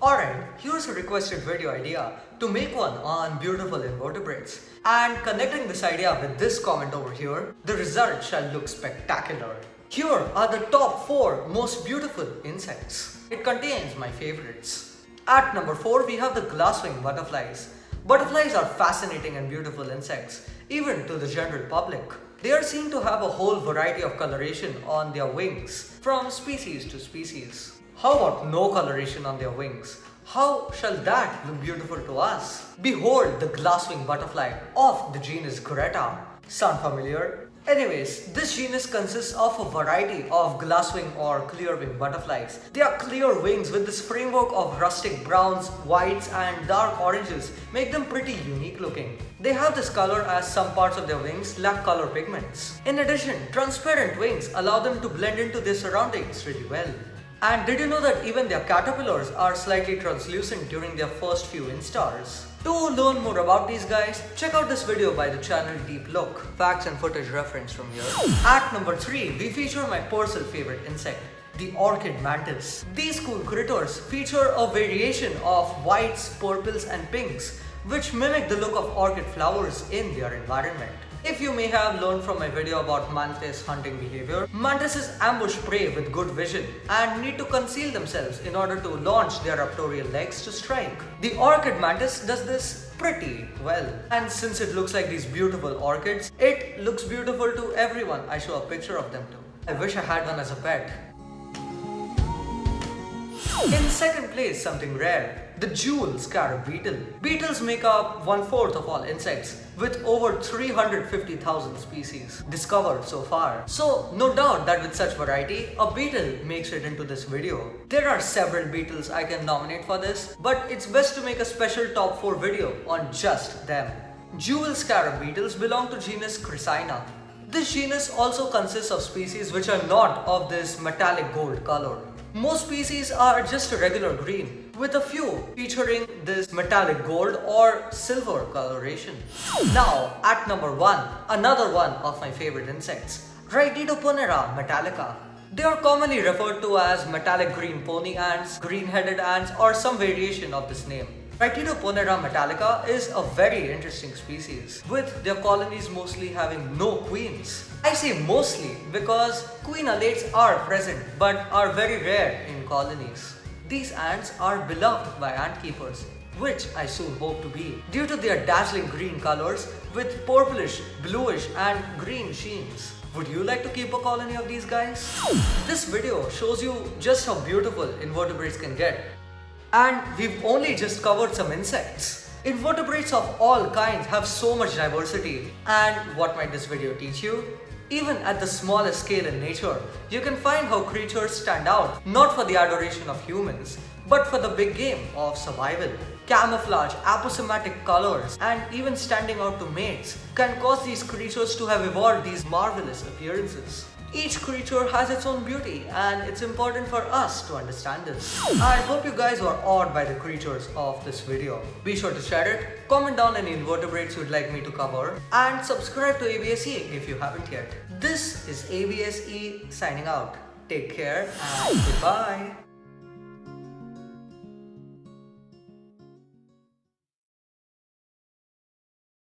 Alright, here's a requested video idea to make one on beautiful invertebrates. And connecting this idea with this comment over here, the result shall look spectacular. Here are the top 4 most beautiful insects. It contains my favorites. At number 4 we have the glasswing butterflies. Butterflies are fascinating and beautiful insects, even to the general public. They are seen to have a whole variety of coloration on their wings, from species to species. How about no coloration on their wings? How shall that look beautiful to us? Behold the glasswing butterfly of the genus Greta. Sound familiar? Anyways, this genus consists of a variety of glasswing or clearwing butterflies. They are clear wings with this framework of rustic browns, whites and dark oranges make them pretty unique looking. They have this color as some parts of their wings lack color pigments. In addition, transparent wings allow them to blend into their surroundings really well. And did you know that even their caterpillars are slightly translucent during their first few instars? To learn more about these guys, check out this video by the channel Deep Look. Facts and footage reference from here. At number 3, we feature my personal favorite insect, the orchid mantis. These cool critters feature a variation of whites, purples and pinks which mimic the look of orchid flowers in their environment. If you may have learned from my video about mantis hunting behavior, mantises ambush prey with good vision and need to conceal themselves in order to launch their raptorial legs to strike. The orchid mantis does this pretty well. And since it looks like these beautiful orchids, it looks beautiful to everyone I show a picture of them to. I wish I had one as a pet. In second place, something rare, the jewel scarab beetle. Beetles make up one-fourth of all insects, with over 350,000 species discovered so far. So, no doubt that with such variety, a beetle makes it into this video. There are several beetles I can nominate for this, but it's best to make a special top 4 video on just them. Jewel scarab beetles belong to genus Chrysina. This genus also consists of species which are not of this metallic gold color. Most species are just a regular green, with a few featuring this metallic gold or silver coloration. Now, at number 1, another one of my favorite insects, Rhytidoponera metallica. They are commonly referred to as metallic green pony ants, green-headed ants or some variation of this name. Rhytidoponera metallica is a very interesting species, with their colonies mostly having no queens. I say mostly because queen alates are present but are very rare in colonies. These ants are beloved by ant keepers, which I soon hope to be, due to their dazzling green colors with purplish, bluish and green sheens. Would you like to keep a colony of these guys? This video shows you just how beautiful invertebrates can get. And we've only just covered some insects. Invertebrates of all kinds have so much diversity. And what might this video teach you? Even at the smallest scale in nature, you can find how creatures stand out, not for the adoration of humans, but for the big game of survival. Camouflage, aposematic colors, and even standing out to mates can cause these creatures to have evolved these marvelous appearances. Each creature has its own beauty and it's important for us to understand this. I hope you guys were awed by the creatures of this video. Be sure to share it, comment down any invertebrates you'd like me to cover and subscribe to ABSE if you haven't yet. This is ABSE signing out. Take care and goodbye.